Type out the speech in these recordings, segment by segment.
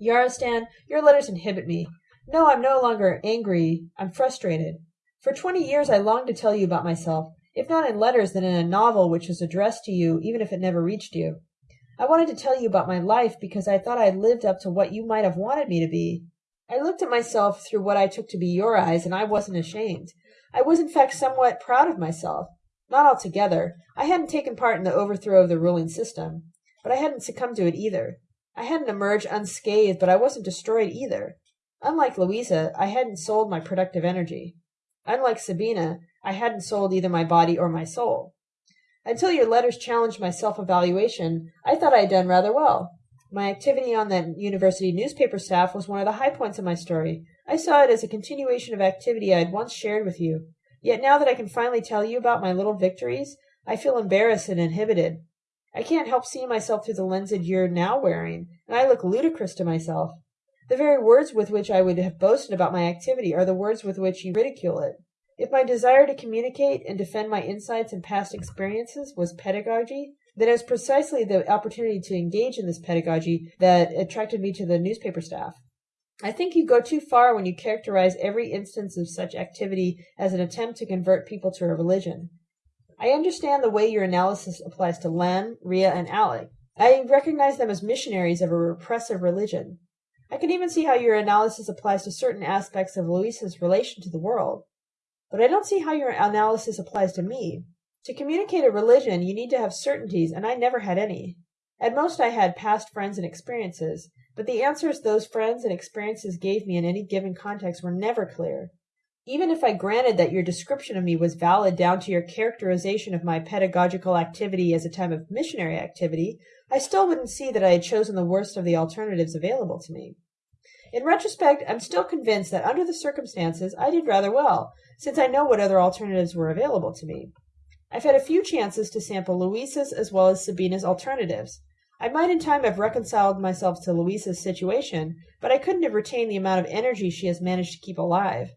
Yarostan, your letters inhibit me. No, I'm no longer angry. I'm frustrated. For twenty years I longed to tell you about myself, if not in letters, then in a novel which was addressed to you, even if it never reached you. I wanted to tell you about my life because I thought I lived up to what you might have wanted me to be. I looked at myself through what I took to be your eyes, and I wasn't ashamed. I was in fact somewhat proud of myself. Not altogether. I hadn't taken part in the overthrow of the ruling system. But I hadn't succumbed to it either. I hadn't emerged unscathed, but I wasn't destroyed either. Unlike Louisa, I hadn't sold my productive energy. Unlike Sabina, I hadn't sold either my body or my soul. Until your letters challenged my self evaluation, I thought I had done rather well. My activity on that university newspaper staff was one of the high points of my story. I saw it as a continuation of activity I had once shared with you. Yet now that I can finally tell you about my little victories, I feel embarrassed and inhibited. I can't help seeing myself through the lenses you're now wearing, and I look ludicrous to myself. The very words with which I would have boasted about my activity are the words with which you ridicule it. If my desire to communicate and defend my insights and past experiences was pedagogy, then it was precisely the opportunity to engage in this pedagogy that attracted me to the newspaper staff. I think you go too far when you characterize every instance of such activity as an attempt to convert people to a religion. I understand the way your analysis applies to Lem, Ria, and Alec. I recognize them as missionaries of a repressive religion. I can even see how your analysis applies to certain aspects of Louisa's relation to the world. But I don't see how your analysis applies to me. To communicate a religion, you need to have certainties, and I never had any. At most, I had past friends and experiences, but the answers those friends and experiences gave me in any given context were never clear. Even if I granted that your description of me was valid down to your characterization of my pedagogical activity as a time of missionary activity, I still wouldn't see that I had chosen the worst of the alternatives available to me. In retrospect, I'm still convinced that under the circumstances I did rather well, since I know what other alternatives were available to me. I've had a few chances to sample Louisa's as well as Sabina's alternatives. I might in time have reconciled myself to Louisa's situation, but I couldn't have retained the amount of energy she has managed to keep alive.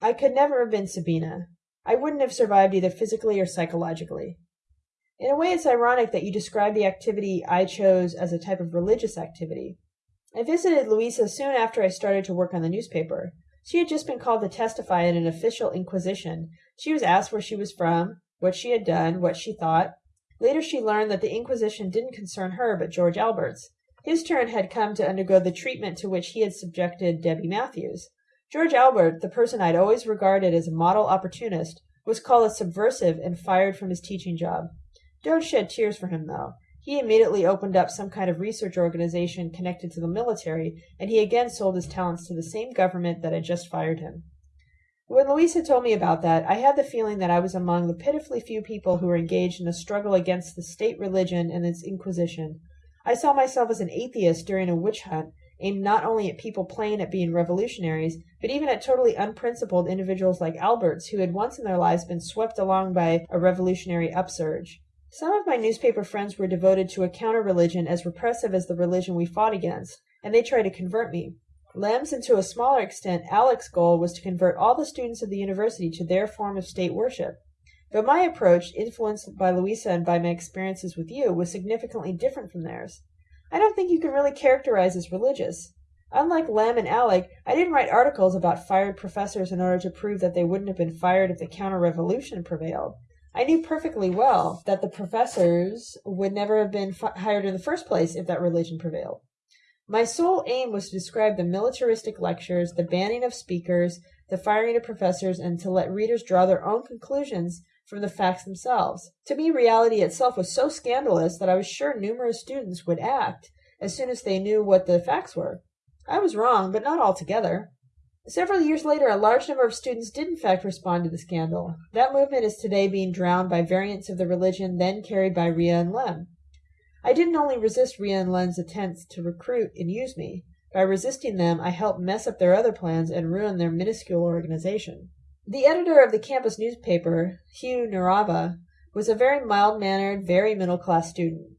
I could never have been Sabina. I wouldn't have survived either physically or psychologically. In a way, it's ironic that you describe the activity I chose as a type of religious activity. I visited Louisa soon after I started to work on the newspaper. She had just been called to testify in an official inquisition. She was asked where she was from, what she had done, what she thought. Later she learned that the inquisition didn't concern her but George Alberts. His turn had come to undergo the treatment to which he had subjected Debbie Matthews. George Albert, the person I'd always regarded as a model opportunist, was called a subversive and fired from his teaching job. Don't shed tears for him, though. He immediately opened up some kind of research organization connected to the military, and he again sold his talents to the same government that had just fired him. When Louisa told me about that, I had the feeling that I was among the pitifully few people who were engaged in a struggle against the state religion and its inquisition. I saw myself as an atheist during a witch hunt, aimed not only at people playing at being revolutionaries, but even at totally unprincipled individuals like Alberts, who had once in their lives been swept along by a revolutionary upsurge. Some of my newspaper friends were devoted to a counter religion as repressive as the religion we fought against, and they tried to convert me. Lem's and to a smaller extent Alec's goal was to convert all the students of the university to their form of state worship. But my approach, influenced by Louisa and by my experiences with you, was significantly different from theirs. I don't think you can really characterize as religious. Unlike Lem and Alec, I didn't write articles about fired professors in order to prove that they wouldn't have been fired if the counter revolution prevailed. I knew perfectly well that the professors would never have been fi- hired in the first place if that religion prevailed. My sole aim was to describe the militaristic lectures, the banning of speakers, the firing of professors, and to let readers draw their own conclusions from the facts themselves. To me, reality itself was so scandalous that I was sure numerous students would act as soon as they knew what the facts were. I was wrong, but not altogether. Several years later, a large number of students did in fact respond to the scandal. That movement is today being drowned by variants of the religion then carried by Ria and Lem. I didn't only resist Ria and Lem's attempts to recruit and use me. By resisting them, I helped mess up their other plans and ruin their minuscule organization. The editor of the campus newspaper, Hugh Narava, was a very mild mannered, very middle class student.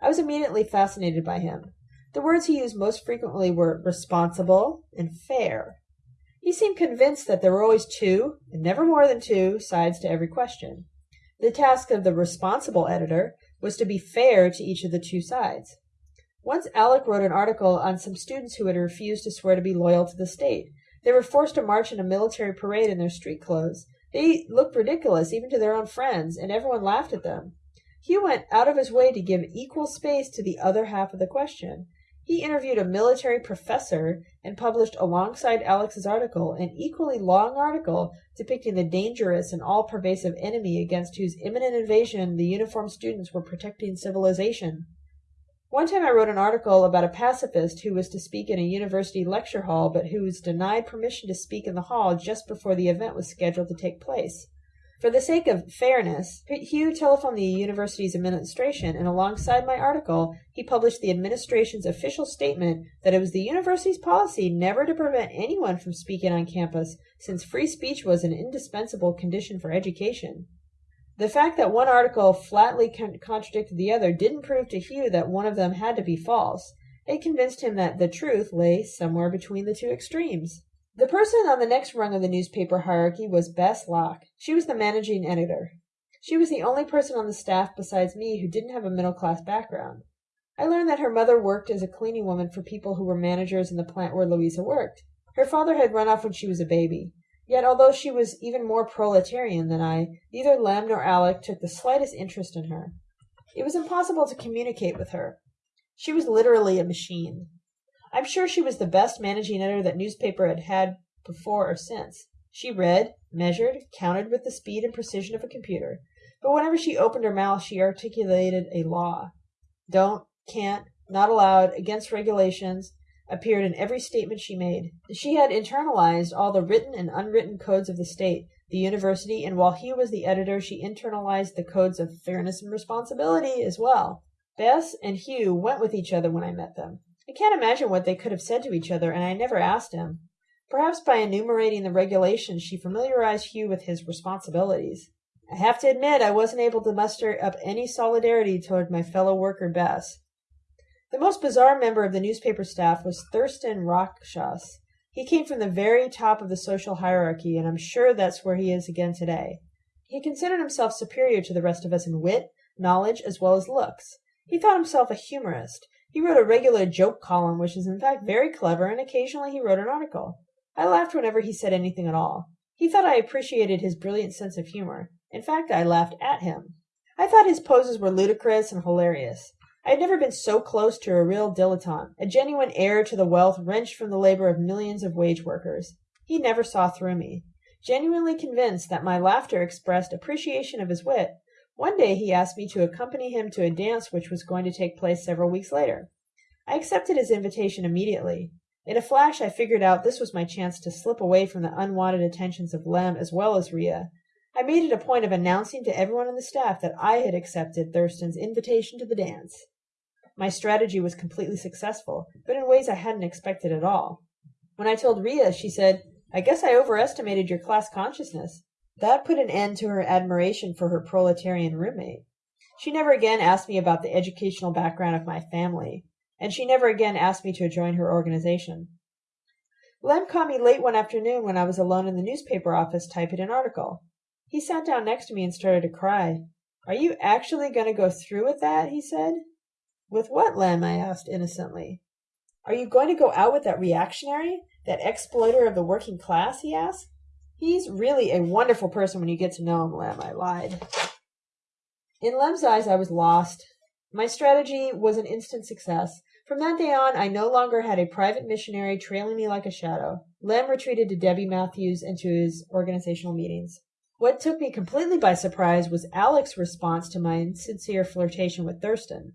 I was immediately fascinated by him. The words he used most frequently were responsible and fair. He seemed convinced that there were always two, and never more than two, sides to every question. The task of the responsible editor was to be fair to each of the two sides. Once Alec wrote an article on some students who had refused to swear to be loyal to the state. They were forced to march in a military parade in their street clothes. They looked ridiculous even to their own friends, and everyone laughed at them. Hugh went out of his way to give equal space to the other half of the question. He interviewed a military professor and published alongside Alex's article an equally long article depicting the dangerous and all pervasive enemy against whose imminent invasion the uniformed students were protecting civilization. One time I wrote an article about a pacifist who was to speak in a university lecture hall but who was denied permission to speak in the hall just before the event was scheduled to take place. For the sake of fairness, Hugh telephoned the university's administration, and alongside my article, he published the administration's official statement that it was the university's policy never to prevent anyone from speaking on campus, since free speech was an indispensable condition for education. The fact that one article flatly con- contradicted the other didn't prove to Hugh that one of them had to be false. It convinced him that the truth lay somewhere between the two extremes. The person on the next rung of the newspaper hierarchy was Bess Locke. She was the managing editor. She was the only person on the staff besides me who didn't have a middle class background. I learned that her mother worked as a cleaning woman for people who were managers in the plant where Louisa worked. Her father had run off when she was a baby. Yet, although she was even more proletarian than I, neither Lem nor Alec took the slightest interest in her. It was impossible to communicate with her. She was literally a machine. I'm sure she was the best managing editor that newspaper had had before or since. She read, measured, counted with the speed and precision of a computer, but whenever she opened her mouth she articulated a law. Don't, can't, not allowed, against regulations, appeared in every statement she made. She had internalized all the written and unwritten codes of the state, the university, and while he was the editor, she internalized the codes of fairness and responsibility as well. Bess and Hugh went with each other when I met them. I can't imagine what they could have said to each other, and I never asked him. Perhaps by enumerating the regulations, she familiarized Hugh with his responsibilities. I have to admit I wasn't able to muster up any solidarity toward my fellow worker Bess. The most bizarre member of the newspaper staff was Thurston Rakshas. He came from the very top of the social hierarchy, and I'm sure that's where he is again today. He considered himself superior to the rest of us in wit, knowledge, as well as looks. He thought himself a humorist. He wrote a regular joke column, which is in fact very clever, and occasionally he wrote an article. I laughed whenever he said anything at all. He thought I appreciated his brilliant sense of humor. In fact, I laughed at him. I thought his poses were ludicrous and hilarious. I had never been so close to a real dilettante, a genuine heir to the wealth wrenched from the labor of millions of wage workers. He never saw through me. Genuinely convinced that my laughter expressed appreciation of his wit, one day he asked me to accompany him to a dance which was going to take place several weeks later. I accepted his invitation immediately. In a flash I figured out this was my chance to slip away from the unwanted attentions of Lem as well as Ria. I made it a point of announcing to everyone on the staff that I had accepted Thurston's invitation to the dance. My strategy was completely successful, but in ways I hadn't expected at all. When I told Ria, she said, I guess I overestimated your class consciousness. That put an end to her admiration for her proletarian roommate. She never again asked me about the educational background of my family, and she never again asked me to join her organization. Lem caught me late one afternoon when I was alone in the newspaper office typing an article. He sat down next to me and started to cry. Are you actually going to go through with that? he said. With what, Lem? I asked innocently. Are you going to go out with that reactionary? That exploiter of the working class? he asked. He's really a wonderful person when you get to know him, Lem, I lied. In Lem's eyes, I was lost. My strategy was an instant success. From that day on, I no longer had a private missionary trailing me like a shadow. Lem retreated to Debbie Matthews and to his organizational meetings. What took me completely by surprise was Alec's response to my insincere flirtation with Thurston.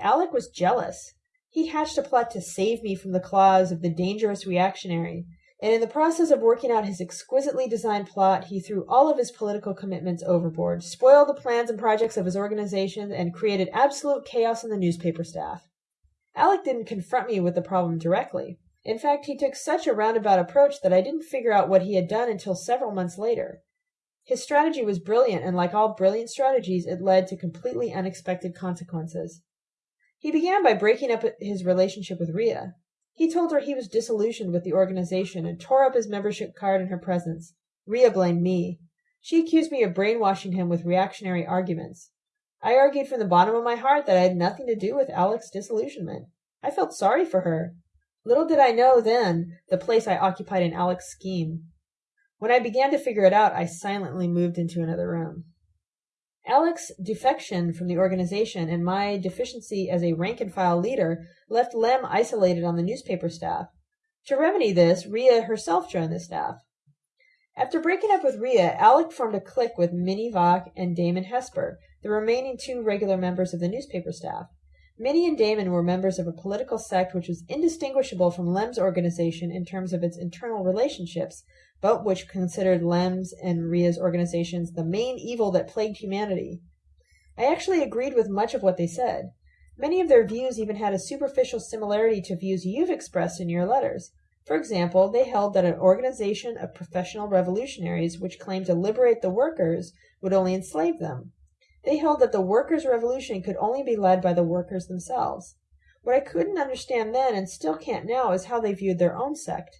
Alec was jealous. He hatched a plot to save me from the claws of the dangerous reactionary, and in the process of working out his exquisitely designed plot, he threw all of his political commitments overboard, spoiled the plans and projects of his organization, and created absolute chaos in the newspaper staff. Alec didn't confront me with the problem directly. In fact, he took such a roundabout approach that I didn't figure out what he had done until several months later. His strategy was brilliant, and like all brilliant strategies, it led to completely unexpected consequences. He began by breaking up his relationship with Ria. He told her he was disillusioned with the organization and tore up his membership card in her presence. Ria blamed me. She accused me of brainwashing him with reactionary arguments. I argued from the bottom of my heart that I had nothing to do with Alec's disillusionment. I felt sorry for her. Little did I know then the place I occupied in Alec's scheme. When I began to figure it out, I silently moved into another room. Alec's defection from the organization and my deficiency as a rank and file leader left Lem isolated on the newspaper staff. To remedy this, Ria herself joined the staff. After breaking up with Ria, Alec formed a clique with Minnie Vach and Damon Hesper, the remaining two regular members of the newspaper staff. Minnie and Damon were members of a political sect which was indistinguishable from Lem's organization in terms of its internal relationships, but which considered Lem's and Ria's organizations the main evil that plagued humanity. I actually agreed with much of what they said. Many of their views even had a superficial similarity to views you've expressed in your letters. For example, they held that an organization of professional revolutionaries which claimed to liberate the workers would only enslave them. They held that the workers' revolution could only be led by the workers themselves. What I couldn't understand then and still can't now is how they viewed their own sect.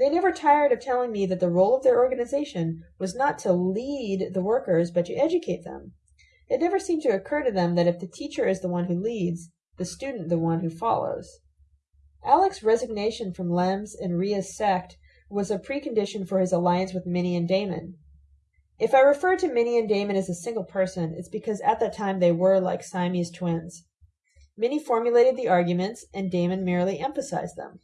They never tired of telling me that the role of their organization was not to lead the workers, but to educate them. It never seemed to occur to them that if the teacher is the one who leads, the student the one who follows. Alec's resignation from Lem's and Ria's sect was a precondition for his alliance with Minnie and Damon. If I refer to Minnie and Damon as a single person, it's because at that time they were like Siamese twins. Minnie formulated the arguments, and Damon merely emphasized them.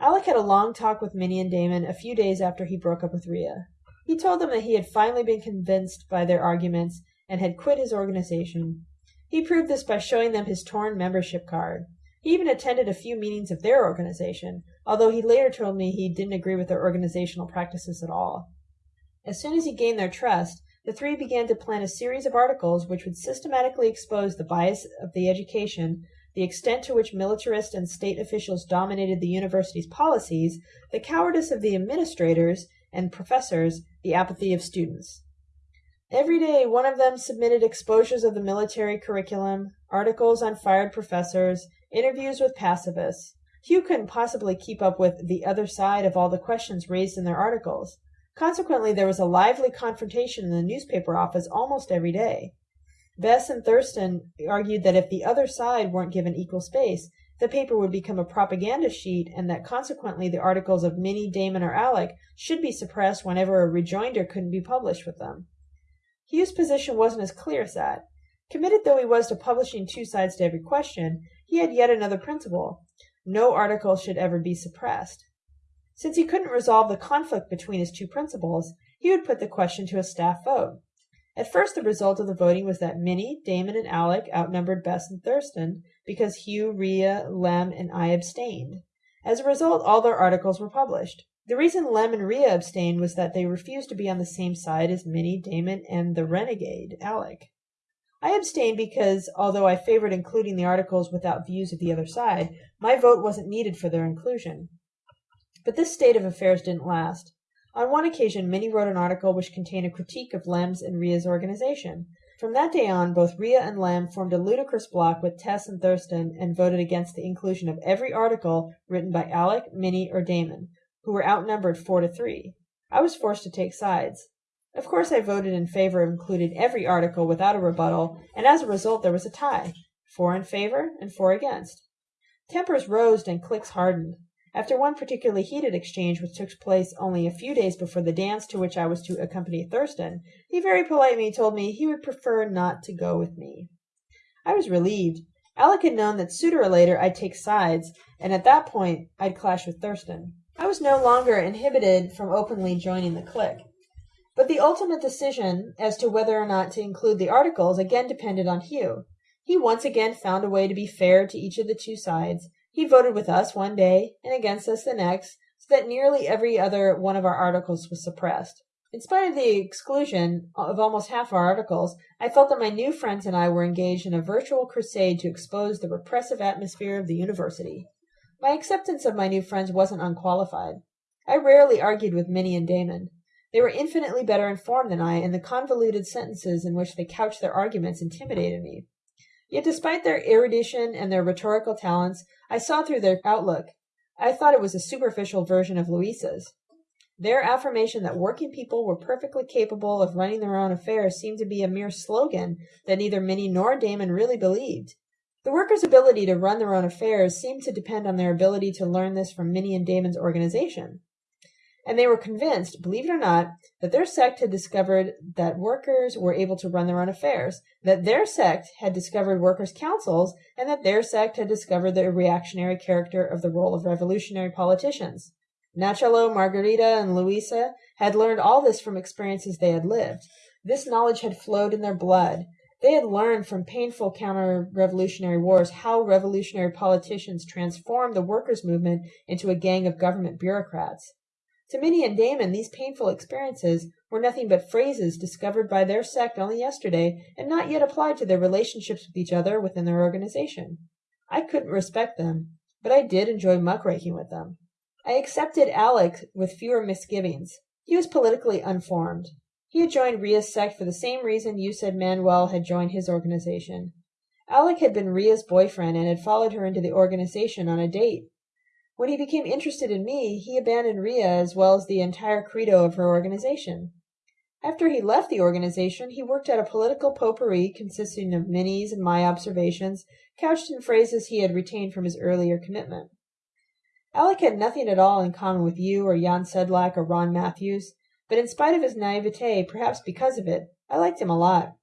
Alec had a long talk with Minnie and Damon a few days after he broke up with Ria. He told them that he had finally been convinced by their arguments and had quit his organization. He proved this by showing them his torn membership card. He even attended a few meetings of their organization, although he later told me he didn't agree with their organizational practices at all. As soon as he gained their trust, the three began to plan a series of articles which would systematically expose the bias of the education the extent to which militarist and state officials dominated the university's policies, the cowardice of the administrators and professors, the apathy of students. Every day, one of them submitted exposures of the military curriculum, articles on fired professors, interviews with pacifists. Hugh couldn't possibly keep up with the other side of all the questions raised in their articles. Consequently, there was a lively confrontation in the newspaper office almost every day. Bess and Thurston argued that if the other side weren't given equal space, the paper would become a propaganda sheet and that consequently the articles of Minnie, Damon, or Alec should be suppressed whenever a rejoinder couldn't be published with them. Hugh's position wasn't as clear as that. Committed though he was to publishing two sides to every question, he had yet another principle. No article should ever be suppressed. Since he couldn't resolve the conflict between his two principles, he would put the question to a staff vote. At first the result of the voting was that Minnie, Damon, and Alec outnumbered Bess and Thurston, because Hugh, Ria, Lem, and I abstained. As a result, all their articles were published. The reason Lem and Ria abstained was that they refused to be on the same side as Minnie, Damon, and the renegade, Alec. I abstained because, although I favored including the articles without views of the other side, my vote wasn't needed for their inclusion. But this state of affairs didn't last. On one occasion Minnie wrote an article which contained a critique of Lem's and Ria's organization. From that day on, both Ria and Lem formed a ludicrous block with Tess and Thurston and voted against the inclusion of every article written by Alec, Minnie, or Damon, who were outnumbered four to three. I was forced to take sides. Of course I voted in favor of including every article without a rebuttal, and as a result there was a tie. Four in favor and four against. Tempers rose and cliques hardened. After one particularly heated exchange which took place only a few days before the dance to which I was to accompany Thurston, he very politely told me he would prefer not to go with me. I was relieved. Alec had known that sooner or later I'd take sides, and at that point I'd clash with Thurston. I was no longer inhibited from openly joining the clique. But the ultimate decision as to whether or not to include the articles again depended on Hugh. He once again found a way to be fair to each of the two sides, he voted with us one day and against us the next, so that nearly every other one of our articles was suppressed. In spite of the exclusion of almost half our articles, I felt that my new friends and I were engaged in a virtual crusade to expose the repressive atmosphere of the university. My acceptance of my new friends wasn't unqualified. I rarely argued with Minnie and Damon. They were infinitely better informed than I, and the convoluted sentences in which they couched their arguments intimidated me. Yet despite their erudition and their rhetorical talents, I saw through their outlook. I thought it was a superficial version of Louisa's. Their affirmation that working people were perfectly capable of running their own affairs seemed to be a mere slogan that neither Minnie nor Damon really believed. The workers' ability to run their own affairs seemed to depend on their ability to learn this from Minnie and Damon's organization. And they were convinced, believe it or not, that their sect had discovered that workers were able to run their own affairs, that their sect had discovered workers' councils, and that their sect had discovered the reactionary character of the role of revolutionary politicians. Nachalo, Margarita, and Louisa had learned all this from experiences they had lived. This knowledge had flowed in their blood. They had learned from painful counter revolutionary wars how revolutionary politicians transformed the workers' movement into a gang of government bureaucrats. To Minnie and Damon, these painful experiences were nothing but phrases discovered by their sect only yesterday and not yet applied to their relationships with each other within their organization. I couldn't respect them, but I did enjoy muckraking with them. I accepted Alec with fewer misgivings. He was politically unformed. He had joined Ria's sect for the same reason you said Manuel had joined his organization. Alec had been Ria's boyfriend and had followed her into the organization on a date. When he became interested in me, he abandoned Ria as well as the entire credo of her organization. After he left the organization, he worked at a political potpourri consisting of Minnie's and my observations, couched in phrases he had retained from his earlier commitment. Alec had nothing at all in common with you or Jan Sedlak or Ron Matthews, but in spite of his naivete, perhaps because of it, I liked him a lot.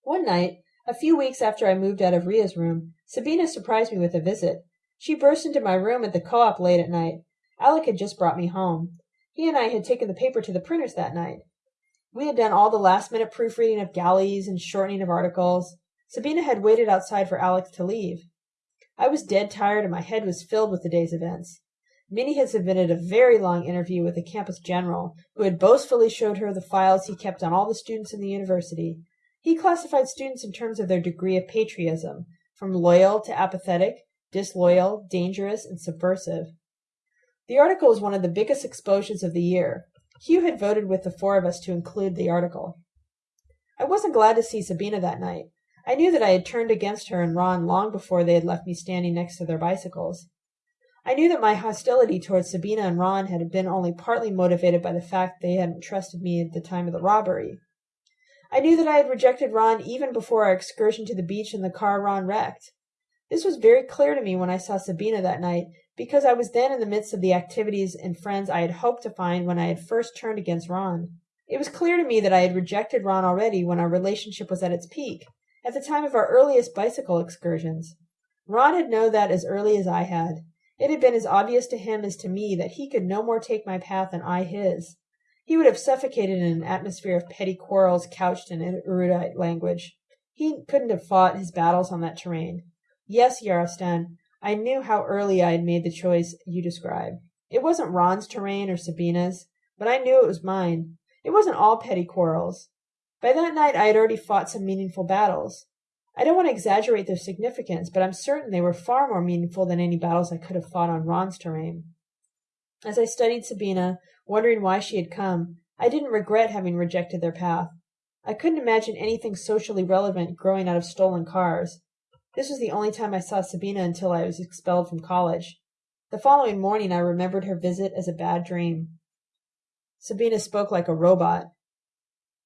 One night, a few weeks after I moved out of Ria's room, Sabina surprised me with a visit. She burst into my room at the co-op late at night. Alec had just brought me home. He and I had taken the paper to the printers that night. We had done all the last-minute proofreading of galleys and shortening of articles. Sabina had waited outside for Alec to leave. I was dead tired and my head was filled with the day's events. Minnie had submitted a very long interview with the campus general, who had boastfully showed her the files he kept on all the students in the university. He classified students in terms of their degree of patriotism, from loyal to apathetic, disloyal, dangerous, and subversive. The article was one of the biggest exposures of the year. Hugh had voted with the four of us to include the article. I wasn't glad to see Sabina that night. I knew that I had turned against her and Ron long before they had left me standing next to their bicycles. I knew that my hostility towards Sabina and Ron had been only partly motivated by the fact they hadn't trusted me at the time of the robbery. I knew that I had rejected Ron even before our excursion to the beach in the car Ron wrecked. This was very clear to me when I saw Sabina that night, because I was then in the midst of the activities and friends I had hoped to find when I had first turned against Ron. It was clear to me that I had rejected Ron already when our relationship was at its peak, at the time of our earliest bicycle excursions. Ron had known that as early as I had. It had been as obvious to him as to me that he could no more take my path than I his. He would have suffocated in an atmosphere of petty quarrels couched in erudite language. He couldn't have fought his battles on that terrain. Yes, Yarostan, I knew how early I had made the choice you describe. It wasn't Ron's terrain or Sabina's, but I knew it was mine. It wasn't all petty quarrels. By that night I had already fought some meaningful battles. I don't want to exaggerate their significance, but I'm certain they were far more meaningful than any battles I could have fought on Ron's terrain. As I studied Sabina, wondering why she had come, I didn't regret having rejected their path. I couldn't imagine anything socially relevant growing out of stolen cars. This was the only time I saw Sabina until I was expelled from college. The following morning I remembered her visit as a bad dream. Sabina spoke like a robot.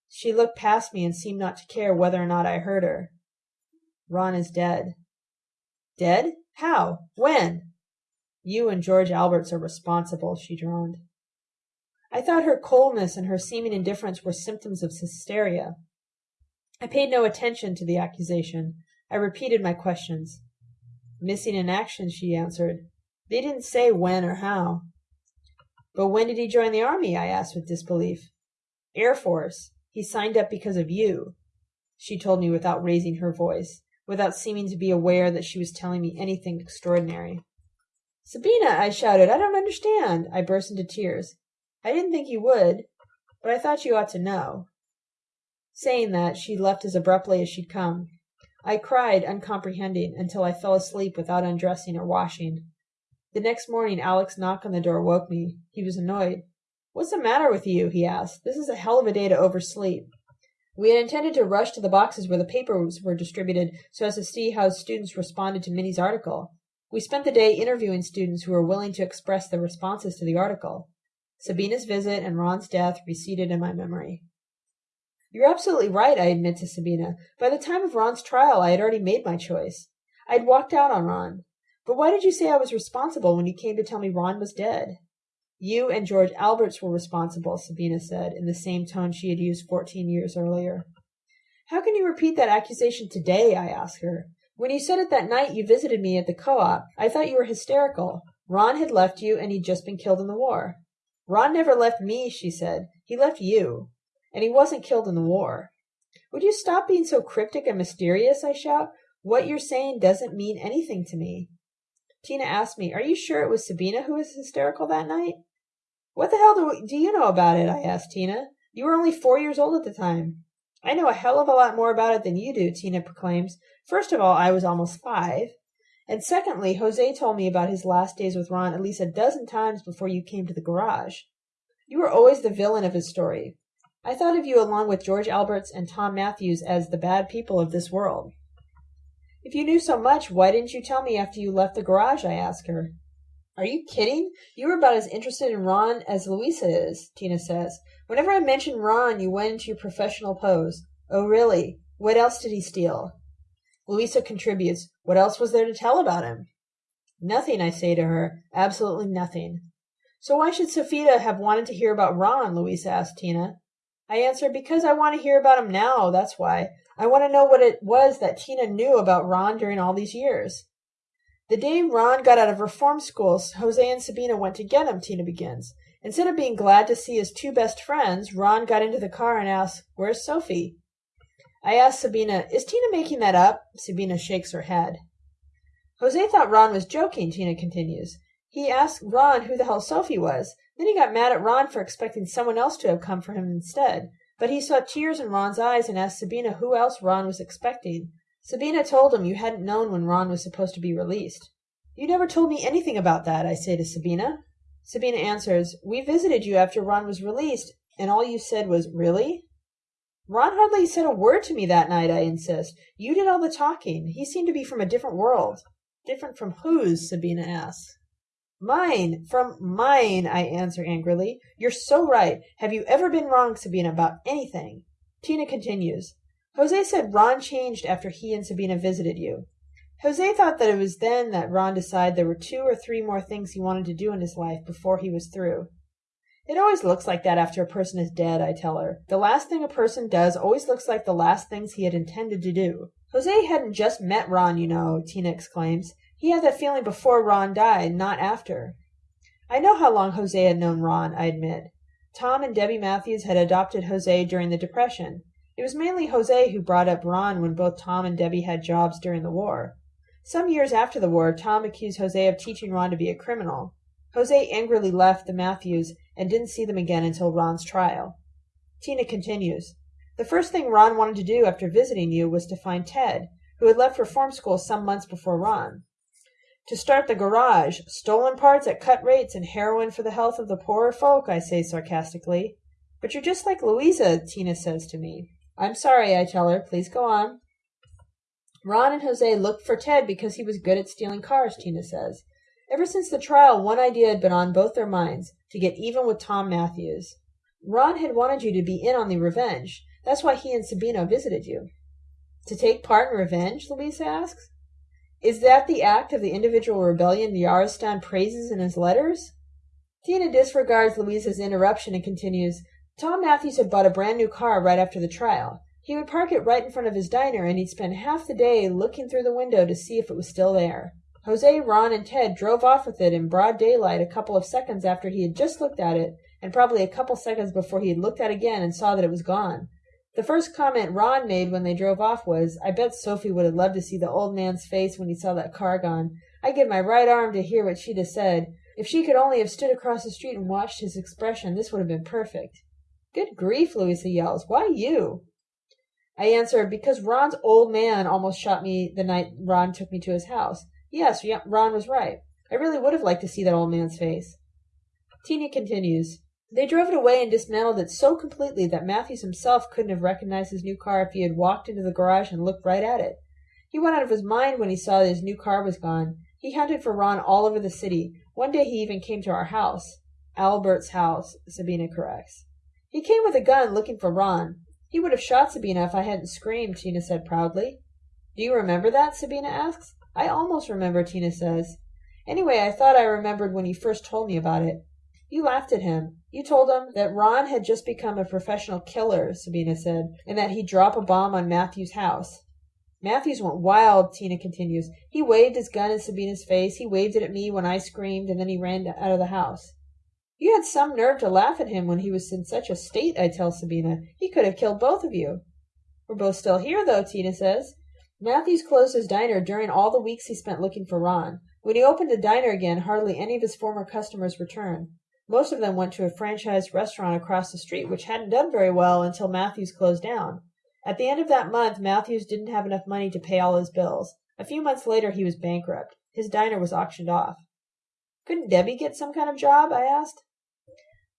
She looked past me and seemed not to care whether or not I heard her. Ron is dead. Dead? How? When? You and George Alberts are responsible, she droned. I thought her coldness and her seeming indifference were symptoms of hysteria. I paid no attention to the accusation. I repeated my questions. Missing in action, she answered. They didn't say when or how. But when did he join the army? I asked with disbelief. Air Force. He signed up because of you, she told me without raising her voice, without seeming to be aware that she was telling me anything extraordinary. Sabina, I shouted, I don't understand. I burst into tears. I didn't think you would, but I thought you ought to know. Saying that, she left as abruptly as she'd come. I cried, uncomprehending, until I fell asleep without undressing or washing. The next morning Alec's knock on the door woke me. He was annoyed. What's the matter with you? he asked. This is a hell of a day to oversleep. We had intended to rush to the boxes where the papers were distributed so as to see how students responded to Minnie's article. We spent the day interviewing students who were willing to express their responses to the article. Sabina's visit and Ron's death receded in my memory. You're absolutely right, I admit to Sabina. By the time of Ron's trial, I had already made my choice. I'd walked out on Ron. But why did you say I was responsible when you came to tell me Ron was dead? You and George Alberts were responsible, Sabina said, in the same tone she had used fourteen years earlier. How can you repeat that accusation today? I asked her. When you said it that night you visited me at the co-op, I thought you were hysterical. Ron had left you and he'd just been killed in the war. Ron never left me, she said. He left you. And he wasn't killed in the war. Would you stop being so cryptic and mysterious? I shout. What you're saying doesn't mean anything to me. Tina asked me, Are you sure it was Sabina who was hysterical that night? What the hell do, do you know about it? I asked Tina. You were only four years old at the time. I know a hell of a lot more about it than you do, Tina proclaims. First of all, I was almost five. And secondly, Jose told me about his last days with Ron at least a dozen times before you came to the garage. You were always the villain of his story. I thought of you along with George Alberts and Tom Matthews as the bad people of this world. If you knew so much, why didn't you tell me after you left the garage? I asked her. Are you kidding? You were about as interested in Ron as Louisa is, Tina says. Whenever I mentioned Ron, you went into your professional pose. Oh, really? What else did he steal? Louisa contributes. What else was there to tell about him? Nothing, I say to her. Absolutely nothing. So why should Sophia have wanted to hear about Ron? Louisa asks Tina. I answer, because I want to hear about him now, that's why. I want to know what it was that Tina knew about Ron during all these years. The day Ron got out of reform school, Jose and Sabina went to get him, Tina begins. Instead of being glad to see his two best friends, Ron got into the car and asked, Where's Sophie? I asked Sabina, Is Tina making that up? Sabina shakes her head. Jose thought Ron was joking, Tina continues. He asked Ron who the hell Sophie was. Then he got mad at Ron for expecting someone else to have come for him instead. But he saw tears in Ron's eyes and asked Sabina who else Ron was expecting. Sabina told him you hadn't known when Ron was supposed to be released. You never told me anything about that, I say to Sabina. Sabina answers, We visited you after Ron was released, and all you said was, Really? Ron hardly said a word to me that night, I insist. You did all the talking. He seemed to be from a different world. Different from whose? Sabina asks. Mine, from mine, I answer angrily. You're so right. Have you ever been wrong, Sabina, about anything? Tina continues. Jose said Ron changed after he and Sabina visited you. Jose thought that it was then that Ron decided there were two or three more things he wanted to do in his life before he was through. It always looks like that after a person is dead, I tell her. The last thing a person does always looks like the last things he had intended to do. Jose hadn't just met Ron, you know, Tina exclaims. He had that feeling before Ron died, not after. I know how long Jose had known Ron, I admit. Tom and Debbie Matthews had adopted Jose during the Depression. It was mainly Jose who brought up Ron when both Tom and Debbie had jobs during the war. Some years after the war, Tom accused Jose of teaching Ron to be a criminal. Jose angrily left the Matthews and didn't see them again until Ron's trial. Tina continues. The first thing Ron wanted to do after visiting you was to find Ted, who had left reform school some months before Ron. To start the garage, stolen parts at cut rates and heroin for the health of the poorer folk, I say sarcastically. But you're just like Louisa, Tina says to me. I'm sorry, I tell her. Please go on. Ron and Jose looked for Ted because he was good at stealing cars, Tina says. Ever since the trial, one idea had been on both their minds to get even with Tom Matthews. Ron had wanted you to be in on the revenge. That's why he and Sabina visited you. To take part in revenge? Louisa asks. Is that the act of the individual rebellion Yarostan praises in his letters? Tina disregards Louisa's interruption and continues, Tom Matthews had bought a brand new car right after the trial. He would park it right in front of his diner, and he'd spend half the day looking through the window to see if it was still there. Jose, Ron, and Ted drove off with it in broad daylight a couple of seconds after he had just looked at it, and probably a couple seconds before he had looked at it again and saw that it was gone. The first comment Ron made when they drove off was, I bet Sophie would have loved to see the old man's face when he saw that car gone. I'd give my right arm to hear what she'd have said. If she could only have stood across the street and watched his expression, this would have been perfect. Good grief, Louisa yells. Why you? I answer, because Ron's old man almost shot me the night Ron took me to his house. Yes, Ron was right. I really would have liked to see that old man's face. Tina continues. They drove it away and dismantled it so completely that Matthews himself couldn't have recognized his new car if he had walked into the garage and looked right at it. He went out of his mind when he saw that his new car was gone. He hunted for Ron all over the city. One day he even came to our house. Albert's house, Sabina corrects. He came with a gun looking for Ron. He would have shot Sabina if I hadn't screamed, Tina said proudly. Do you remember that? Sabina asks. I almost remember, Tina says. Anyway, I thought I remembered when you first told me about it. You laughed at him. You told him that Ron had just become a professional killer, Sabina said, and that he'd drop a bomb on Matthew's house. Matthews went wild, Tina continues. He waved his gun in Sabina's face. He waved it at me when I screamed, and then he ran out of the house. You had some nerve to laugh at him when he was in such a state, I tell Sabina. He could have killed both of you. We're both still here, though, Tina says. Matthews closed his diner during all the weeks he spent looking for Ron. When he opened the diner again, hardly any of his former customers returned. Most of them went to a franchised restaurant across the street, which hadn't done very well until Matthews closed down. At the end of that month, Matthews didn't have enough money to pay all his bills. A few months later, he was bankrupt. His diner was auctioned off. Couldn't Debbie get some kind of job? I asked.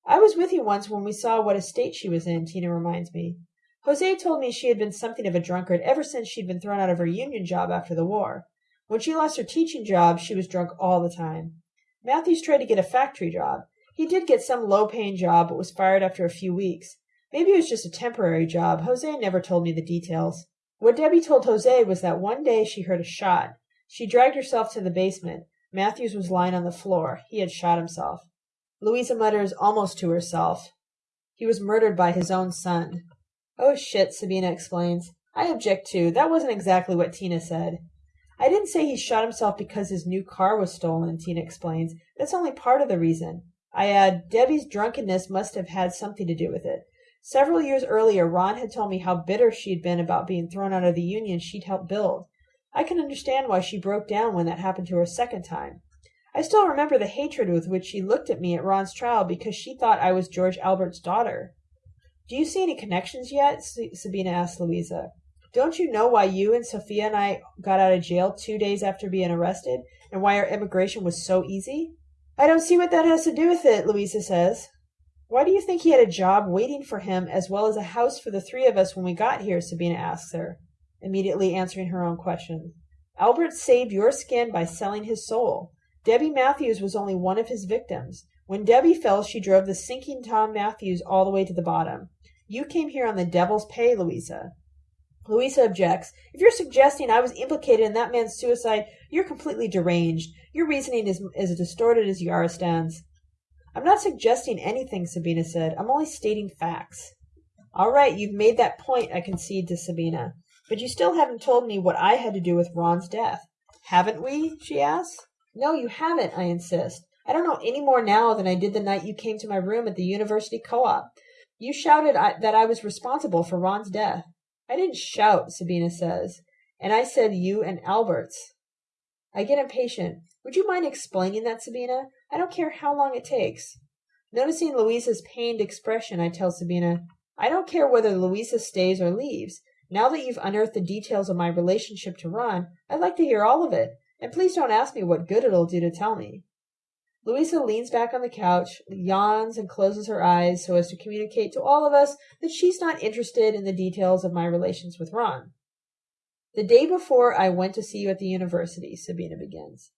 I was with you once when we saw what a state she was in, Tina reminds me. Jose told me she had been something of a drunkard ever since she'd been thrown out of her union job after the war. When she lost her teaching job, she was drunk all the time. Matthews tried to get a factory job. He did get some low paying job, but was fired after a few weeks. Maybe it was just a temporary job. Jose never told me the details. What Debbie told Jose was that one day she heard a shot. She dragged herself to the basement. Matthews was lying on the floor. He had shot himself. Louisa mutters almost to herself. He was murdered by his own son. Oh shit, Sabina explains. I object too. That wasn't exactly what Tina said. I didn't say he shot himself because his new car was stolen, Tina explains. That's only part of the reason. I add, Debbie's drunkenness must have had something to do with it. Several years earlier, Ron had told me how bitter she'd been about being thrown out of the union she'd helped build. I can understand why she broke down when that happened to her a second time. I still remember the hatred with which she looked at me at Ron's trial because she thought I was George Albert's daughter. Do you see any connections yet? Sabina asked Louisa. Don't you know why you and Sophia and I got out of jail two days after being arrested, and why our immigration was so easy? I don't see what that has to do with it, Louisa says. Why do you think he had a job waiting for him as well as a house for the three of us when we got here? Sabina asks her, immediately answering her own question. Albert saved your skin by selling his soul. Debbie Matthews was only one of his victims. When Debbie fell, she drove the sinking Tom Matthews all the way to the bottom. You came here on the devil's pay, Louisa. Louisa objects. If you're suggesting I was implicated in that man's suicide, you're completely deranged. Your reasoning is as distorted as Yarostan's. I'm not suggesting anything, Sabina said. I'm only stating facts. All right, you've made that point, I concede to Sabina. But you still haven't told me what I had to do with Ron's death. Haven't we? she asks. No, you haven't, I insist. I don't know any more now than I did the night you came to my room at the university co-op. You shouted I, that I was responsible for Ron's death. I didn't shout, Sabina says. And I said you and Albert's. I get impatient. Would you mind explaining that, Sabina? I don't care how long it takes. Noticing Louisa's pained expression, I tell Sabina, I don't care whether Louisa stays or leaves. Now that you've unearthed the details of my relationship to Ron, I'd like to hear all of it, and please don't ask me what good it'll do to tell me. Louisa leans back on the couch, yawns, and closes her eyes so as to communicate to all of us that she's not interested in the details of my relations with Ron. The day before I went to see you at the university, Sabina begins.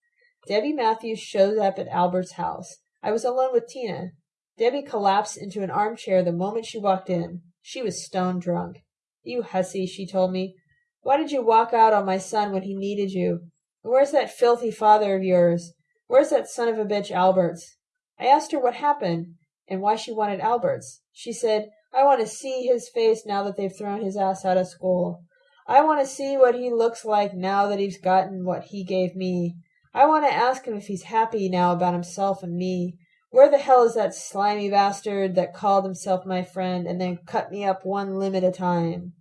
Debbie Matthews shows up at Albert's house. I was alone with Tina. Debbie collapsed into an armchair the moment she walked in. She was stone drunk. You hussy, she told me. Why did you walk out on my son when he needed you? where's that filthy father of yours? Where's that son of a bitch Alberts? I asked her what happened and why she wanted Alberts. She said, I want to see his face now that they've thrown his ass out of school. I want to see what he looks like now that he's gotten what he gave me. I want to ask him if he's happy now about himself and me. Where the hell is that slimy bastard that called himself my friend and then cut me up one limb at a time?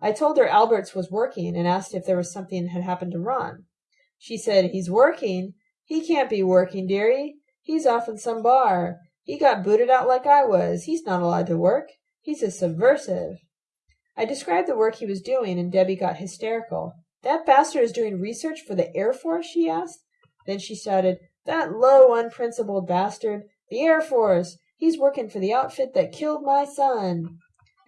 I told her Alberts was working and asked if there was something had happened to Ron. She said, He's working? He can't be working, dearie. He's off in some bar. He got booted out like I was. He's not allowed to work. He's a subversive. I described the work he was doing, and Debbie got hysterical. That bastard is doing research for the Air Force? she asked. Then she shouted, That low, unprincipled bastard! The Air Force! He's working for the outfit that killed my son!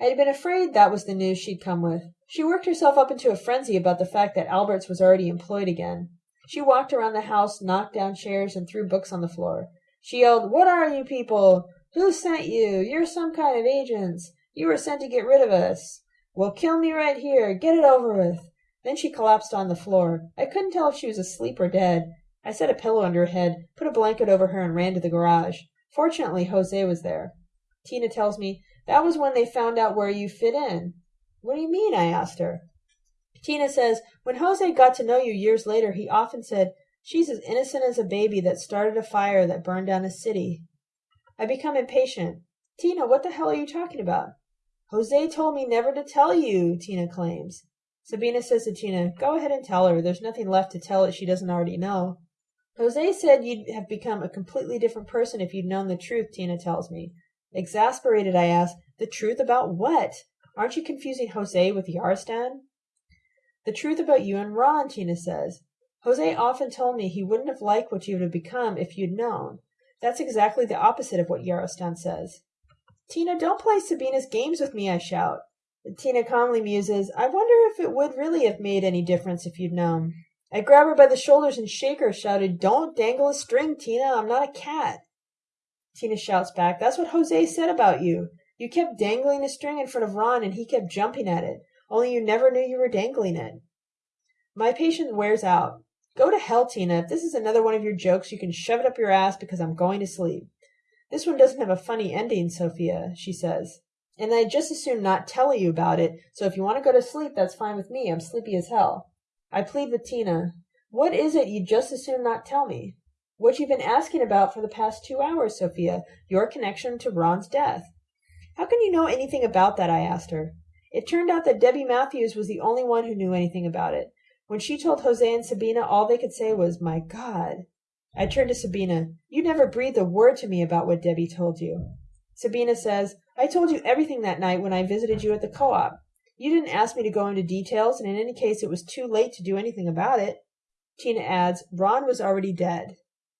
I had been afraid that was the news she'd come with. She worked herself up into a frenzy about the fact that Alberts was already employed again. She walked around the house, knocked down chairs, and threw books on the floor. She yelled, What are you people? Who sent you? You're some kind of agents. You were sent to get rid of us. Well, kill me right here. Get it over with. Then she collapsed on the floor. I couldn't tell if she was asleep or dead. I set a pillow under her head, put a blanket over her, and ran to the garage. Fortunately, Jose was there. Tina tells me that was when they found out where you fit in. What do you mean? I asked her. Tina says, when Jose got to know you years later, he often said, She's as innocent as a baby that started a fire that burned down a city. I become impatient. Tina, what the hell are you talking about? Jose told me never to tell you, Tina claims. Sabina says to Tina, Go ahead and tell her. There's nothing left to tell that she doesn't already know. Jose said you'd have become a completely different person if you'd known the truth, Tina tells me. Exasperated, I ask, The truth about what? Aren't you confusing Jose with Yarostan? The truth about you and Ron, Tina says. Jose often told me he wouldn't have liked what you would have become if you'd known. That's exactly the opposite of what Yarostan says. Tina, don't play Sabina's games with me, I shout. Tina calmly muses, I wonder if it would really have made any difference if you'd known. I grab her by the shoulders and shake her, shouted, Don't dangle a string, Tina. I'm not a cat. Tina shouts back, That's what Jose said about you. You kept dangling a string in front of Ron and he kept jumping at it, only you never knew you were dangling it. My patience wears out. Go to hell, Tina. If this is another one of your jokes, you can shove it up your ass because I'm going to sleep. This one doesn't have a funny ending, Sophia, she says. And I'd just as soon not tell you about it, so if you want to go to sleep, that's fine with me. I'm sleepy as hell. I plead with Tina. What is it you'd just as soon not tell me? What you've been asking about for the past two hours, Sophia. Your connection to Ron's death. How can you know anything about that? I asked her. It turned out that Debbie Matthews was the only one who knew anything about it. When she told Jose and Sabina, all they could say was, My God. I turned to Sabina. You never breathed a word to me about what Debbie told you. Sabina says, I told you everything that night when I visited you at the co-op. You didn't ask me to go into details, and in any case it was too late to do anything about it. Tina adds, Ron was already dead.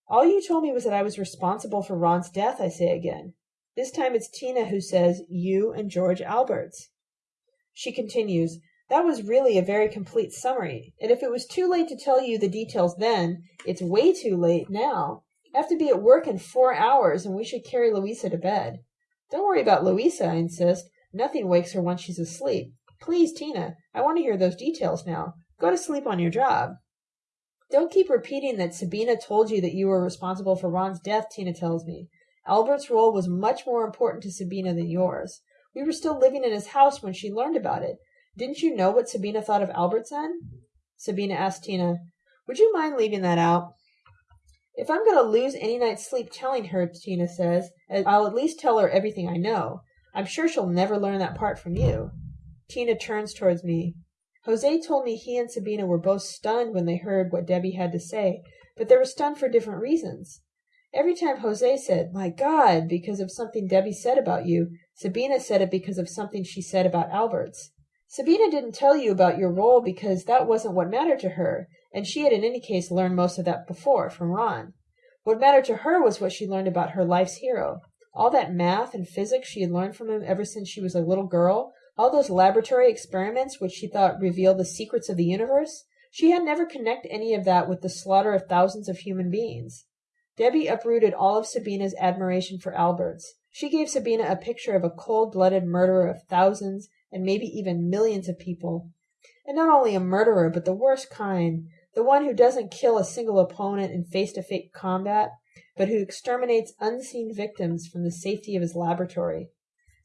All you told me was that I was responsible for Ron's death, I say again. This time it's Tina who says, you and George Alberts. She continues, that was really a very complete summary, and if it was too late to tell you the details then, it's way too late now. I have to be at work in four hours, and we should carry Louisa to bed. Don't worry about Louisa, I insist. Nothing wakes her once she's asleep. Please, Tina, I want to hear those details now. Go to sleep on your job. Don't keep repeating that Sabina told you that you were responsible for Ron's death, Tina tells me. Alberts' role was much more important to Sabina than yours. We were still living in his house when she learned about it. Didn't you know what Sabina thought of Alberts then? Sabina asked Tina, Would you mind leaving that out? If I'm going to lose any night's sleep telling her, Tina says, eh, I'll at least tell her everything I know. I'm sure she'll never learn that part from you. Tina turns towards me. Jose told me he and Sabina were both stunned when they heard what Debbie had to say, but they were stunned for different reasons. Every time Jose said, My God, because of something Debbie said about you, Sabina said it because of something she said about Alberts. Sabina didn't tell you about your role because that wasn't what mattered to her, and she had in any case learned most of that before, from Ron. What mattered to her was what she learned about her life's hero. All that math and physics she had learned from him ever since she was a little girl, all those laboratory experiments which she thought revealed the secrets of the universe, she had never connected any of that with the slaughter of thousands of human beings. Debbie uprooted all of Sabina's admiration for Alberts. She gave Sabina a picture of a cold-blooded murderer of thousands and maybe even millions of people. And not only a murderer, but the worst kind, the one who doesn't kill a single opponent in face-to-face combat, but who exterminates unseen victims from the safety of his laboratory.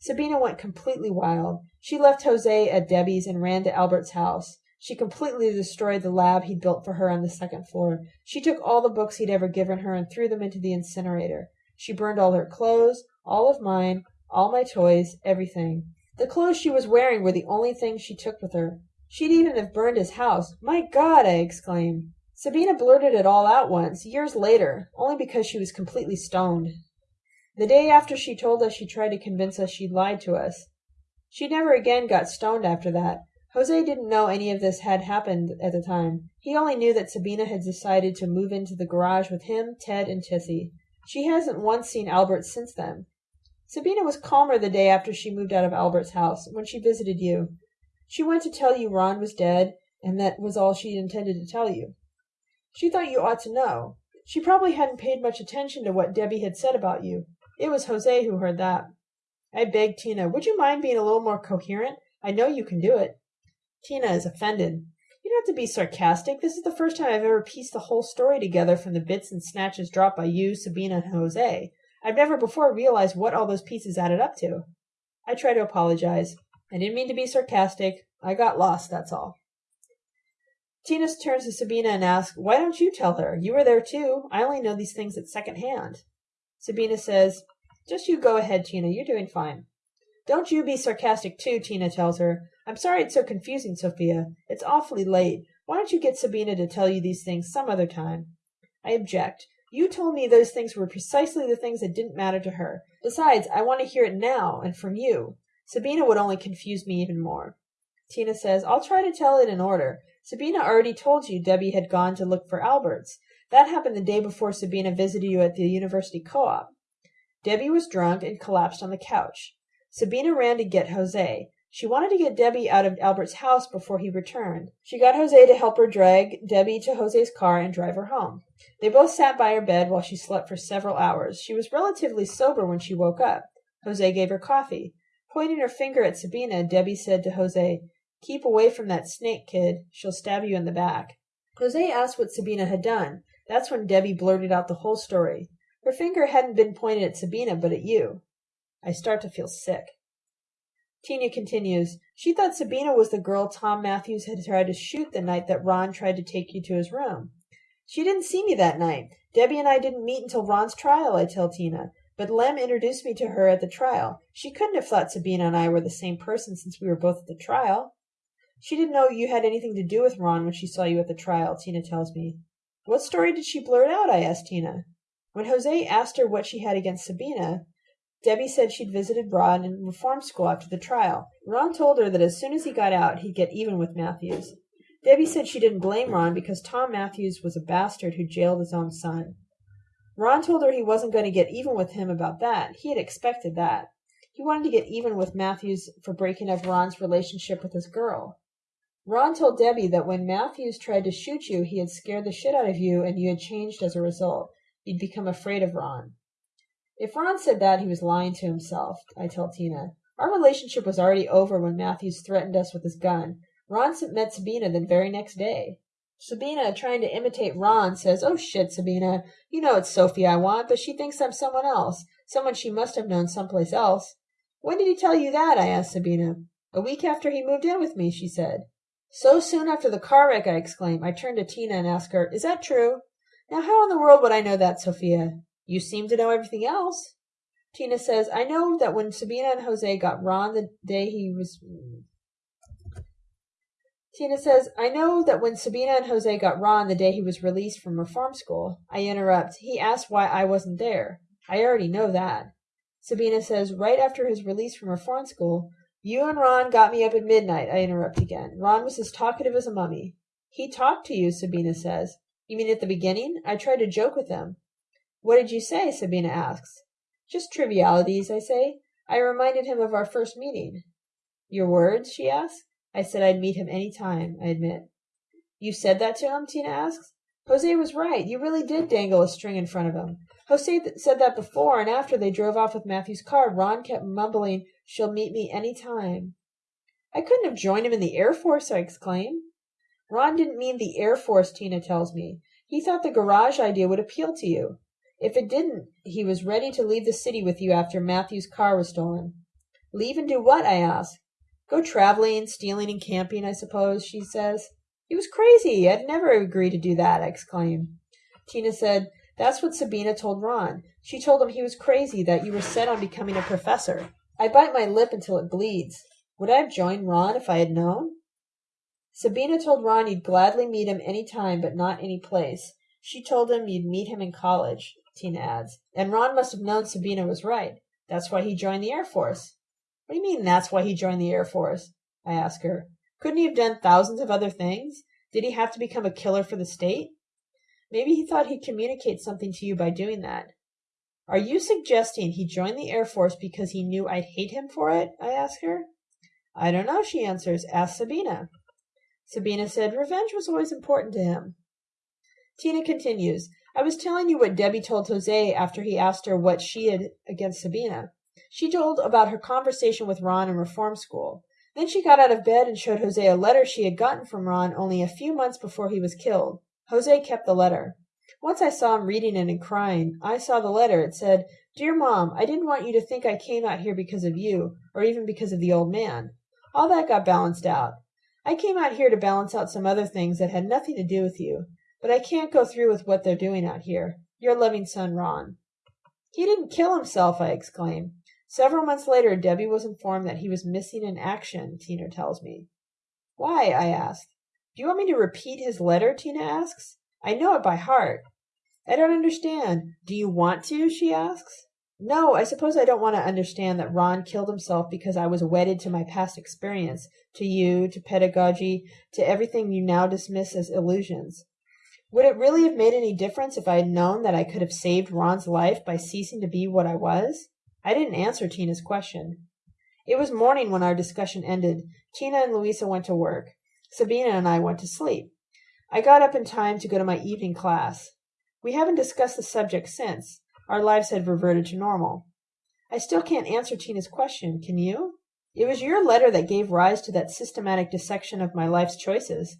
Sabina went completely wild. She left Jose at Debbie's and ran to Alberts' house. She completely destroyed the lab he'd built for her on the second floor. She took all the books he'd ever given her and threw them into the incinerator. She burned all her clothes, all of mine, all my toys, everything. The clothes she was wearing were the only things she took with her. She'd even have burned his house. My God! I exclaimed. Sabina blurted it all out once, years later, only because she was completely stoned. The day after she told us she tried to convince us she'd lied to us. She never again got stoned after that. Jose didn't know any of this had happened at the time. He only knew that Sabina had decided to move into the garage with him, Ted, and Tessie. She hasn't once seen Albert since then. Sabina was calmer the day after she moved out of Alberts' house, when she visited you. She went to tell you Ron was dead, and that was all she intended to tell you. She thought you ought to know. She probably hadn't paid much attention to what Debbie had said about you. It was Jose who heard that. I begged Tina, would you mind being a little more coherent? I know you can do it. Tina is offended. You don't have to be sarcastic. This is the first time I've ever pieced the whole story together from the bits and snatches dropped by you, Sabina, and Jose. I've never before realized what all those pieces added up to. I try to apologize. I didn't mean to be sarcastic. I got lost, that's all. Tina turns to Sabina and asks, Why don't you tell her? You were there too. I only know these things at second hand. Sabina says, Just you go ahead, Tina. You're doing fine. Don't you be sarcastic too, Tina tells her. I'm sorry it's so confusing, Sophia. It's awfully late. Why don't you get Sabina to tell you these things some other time? I object. You told me those things were precisely the things that didn't matter to her. Besides, I want to hear it now, and from you. Sabina would only confuse me even more. Tina says, I'll try to tell it in order. Sabina already told you Debbie had gone to look for Alberts. That happened the day before Sabina visited you at the university co-op. Debbie was drunk and collapsed on the couch. Sabina ran to get Jose. She wanted to get Debbie out of Alberts' house before he returned. She got Jose to help her drag Debbie to Jose's car and drive her home. They both sat by her bed while she slept for several hours. She was relatively sober when she woke up. Jose gave her coffee. Pointing her finger at Sabina, Debbie said to Jose, Keep away from that snake, kid. She'll stab you in the back. Jose asked what Sabina had done. That's when Debbie blurted out the whole story. Her finger hadn't been pointed at Sabina, but at you. I start to feel sick. Tina continues, She thought Sabina was the girl Tom Matthews had tried to shoot the night that Ron tried to take you to his room. She didn't see me that night. Debbie and I didn't meet until Ron's trial, I tell Tina. But Lem introduced me to her at the trial. She couldn't have thought Sabina and I were the same person since we were both at the trial. She didn't know you had anything to do with Ron when she saw you at the trial, Tina tells me. What story did she blurt out? I asked Tina. When Jose asked her what she had against Sabina, Debbie said she'd visited Ron in reform school after the trial. Ron told her that as soon as he got out, he'd get even with Matthews. Debbie said she didn't blame Ron because Tom Matthews was a bastard who jailed his own son. Ron told her he wasn't going to get even with him about that. He had expected that. He wanted to get even with Matthews for breaking up Ron's relationship with his girl. Ron told Debbie that when Matthews tried to shoot you, he had scared the shit out of you and you had changed as a result. You'd become afraid of Ron. If Ron said that, he was lying to himself, I tell Tina. Our relationship was already over when Matthews threatened us with his gun. Ron met Sabina the very next day. Sabina, trying to imitate Ron, says, Oh shit, Sabina. You know it's Sophie I want, but she thinks I'm someone else. Someone she must have known someplace else. When did he tell you that? I asked Sabina. A week after he moved in with me, she said. So soon after the car wreck, I exclaim. I turn to Tina and ask her, Is that true? Now, how in the world would I know that, Sophia? You seem to know everything else. Tina says, I know that when Sabina and Jose got Ron the day he was. Tina says, I know that when Sabina and Jose got Ron the day he was released from reform school, I interrupt, he asked why I wasn't there. I already know that. Sabina says, right after his release from reform school, you and Ron got me up at midnight, I interrupt again. Ron was as talkative as a mummy. He talked to you, Sabina says. You mean at the beginning? I tried to joke with him. What did you say? Sabina asks. Just trivialities, I say. I reminded him of our first meeting. Your words? she asks. I said I'd meet him any time, I admit. You said that to him? Tina asks. Jose was right. You really did dangle a string in front of him. Jose th- said that before, and after they drove off with Matthews' car, Ron kept mumbling, She'll meet me any time. I couldn't have joined him in the Air Force, I exclaim. Ron didn't mean the Air Force, Tina tells me. He thought the garage idea would appeal to you. If it didn't, he was ready to leave the city with you after Matthews' car was stolen. Leave and do what? I ask. Go traveling, stealing, and camping, I suppose, she says. He was crazy. I'd never agree to do that, I exclaim. Tina said, That's what Sabina told Ron. She told him he was crazy, that you were set on becoming a professor. I bite my lip until it bleeds. Would I have joined Ron if I had known? Sabina told Ron you'd gladly meet him any time, but not any place. She told him you'd meet him in college, Tina adds. And Ron must have known Sabina was right. That's why he joined the Air Force. What do you mean that's why he joined the Air Force? I ask her. Couldn't he have done thousands of other things? Did he have to become a killer for the state? Maybe he thought he'd communicate something to you by doing that. Are you suggesting he joined the Air Force because he knew I'd hate him for it? I ask her. I don't know, she answers. Ask Sabina. Sabina said revenge was always important to him. Tina continues. I was telling you what Debbie told Jose after he asked her what she had against Sabina. She told about her conversation with Ron in reform school. Then she got out of bed and showed Jose a letter she had gotten from Ron only a few months before he was killed. Jose kept the letter. Once I saw him reading it and crying. I saw the letter. It said, Dear Mom, I didn't want you to think I came out here because of you, or even because of the old man. All that got balanced out. I came out here to balance out some other things that had nothing to do with you, but I can't go through with what they're doing out here. Your loving son, Ron. He didn't kill himself, I exclaimed. Several months later, Debbie was informed that he was missing in action, Tina tells me. Why? I asked. Do you want me to repeat his letter? Tina asks. I know it by heart. I don't understand. Do you want to? she asks. No, I suppose I don't want to understand that Ron killed himself because I was wedded to my past experience, to you, to pedagogy, to everything you now dismiss as illusions. Would it really have made any difference if I had known that I could have saved Ron's life by ceasing to be what I was? I didn't answer Tina's question. It was morning when our discussion ended. Tina and Louisa went to work. Sabina and I went to sleep. I got up in time to go to my evening class. We haven't discussed the subject since. Our lives had reverted to normal. I still can't answer Tina's question, can you? It was your letter that gave rise to that systematic dissection of my life's choices.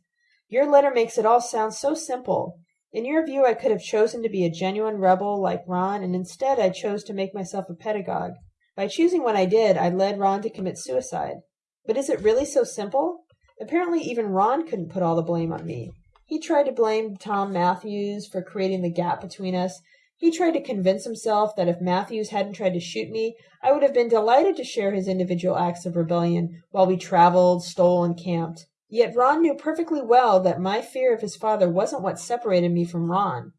Your letter makes it all sound so simple, in your view, I could have chosen to be a genuine rebel like Ron, and instead I chose to make myself a pedagogue. By choosing what I did, I led Ron to commit suicide. But is it really so simple? Apparently, even Ron couldn't put all the blame on me. He tried to blame Tom Matthews for creating the gap between us. He tried to convince himself that if Matthews hadn't tried to shoot me, I would have been delighted to share his individual acts of rebellion while we traveled, stole, and camped. Yet Ron knew perfectly well that my fear of his father wasn't what separated me from Ron.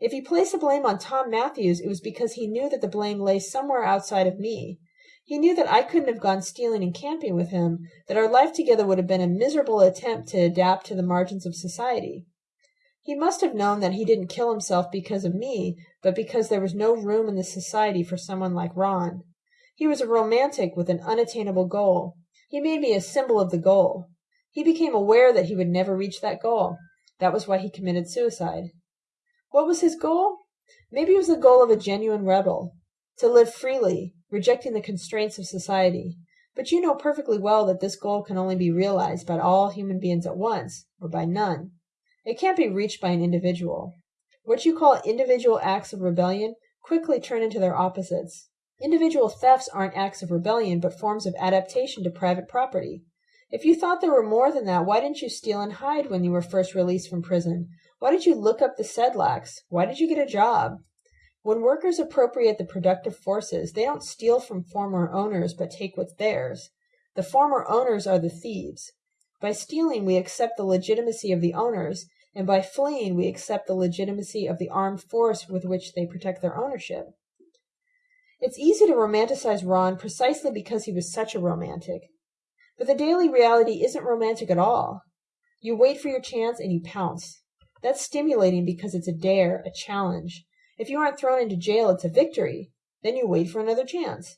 If he placed the blame on Tom Matthews, it was because he knew that the blame lay somewhere outside of me. He knew that I couldn't have gone stealing and camping with him, that our life together would have been a miserable attempt to adapt to the margins of society. He must have known that he didn't kill himself because of me, but because there was no room in the society for someone like Ron. He was a romantic with an unattainable goal. He made me a symbol of the goal. He became aware that he would never reach that goal. That was why he committed suicide. What was his goal? Maybe it was the goal of a genuine rebel to live freely, rejecting the constraints of society. But you know perfectly well that this goal can only be realized by all human beings at once, or by none. It can't be reached by an individual. What you call individual acts of rebellion quickly turn into their opposites. Individual thefts aren't acts of rebellion, but forms of adaptation to private property. If you thought there were more than that, why didn't you steal and hide when you were first released from prison? Why did you look up the Sedlaks? Why did you get a job? When workers appropriate the productive forces, they don't steal from former owners but take what's theirs. The former owners are the thieves. By stealing, we accept the legitimacy of the owners, and by fleeing, we accept the legitimacy of the armed force with which they protect their ownership. It's easy to romanticize Ron precisely because he was such a romantic. But the daily reality isn't romantic at all. You wait for your chance and you pounce. That's stimulating because it's a dare, a challenge. If you aren't thrown into jail, it's a victory. Then you wait for another chance.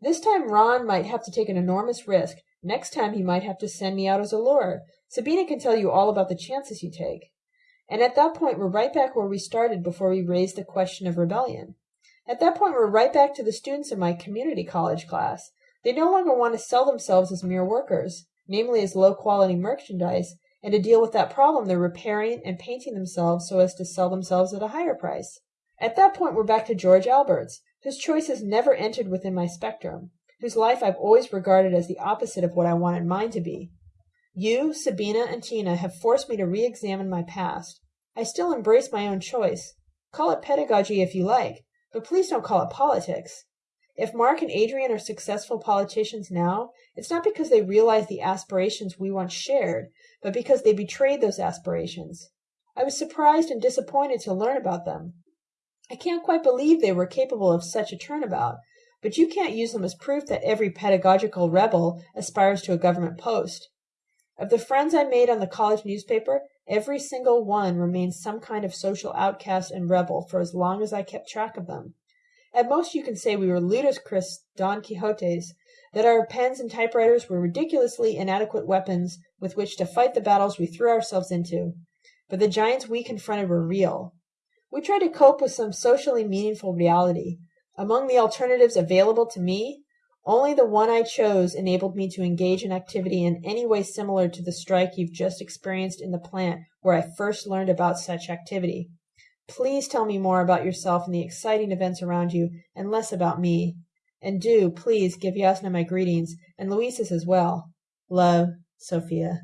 This time Ron might have to take an enormous risk. Next time he might have to send me out as a lure. Sabina can tell you all about the chances you take. And at that point, we're right back where we started before we raised the question of rebellion. At that point, we're right back to the students in my community college class. They no longer want to sell themselves as mere workers, namely as low quality merchandise, and to deal with that problem they're repairing and painting themselves so as to sell themselves at a higher price. At that point we're back to George Alberts, whose choices never entered within my spectrum, whose life I've always regarded as the opposite of what I wanted mine to be. You, Sabina, and Tina have forced me to re examine my past. I still embrace my own choice. Call it pedagogy if you like, but please don't call it politics. If Mark and Adrian are successful politicians now, it's not because they realized the aspirations we once shared, but because they betrayed those aspirations. I was surprised and disappointed to learn about them. I can't quite believe they were capable of such a turnabout, but you can't use them as proof that every pedagogical rebel aspires to a government post. Of the friends I made on the college newspaper, every single one remained some kind of social outcast and rebel for as long as I kept track of them. At most you can say we were ludicrous Don Quixotes, that our pens and typewriters were ridiculously inadequate weapons with which to fight the battles we threw ourselves into. But the giants we confronted were real. We tried to cope with some socially meaningful reality. Among the alternatives available to me, Only the one I chose enabled me to engage in activity in any way similar to the strike you've just experienced in the plant where I first learned about such activity. Please tell me more about yourself and the exciting events around you, and less about me. And do, please, give Yasna my greetings, and Louisa's as well. Love, Sophia.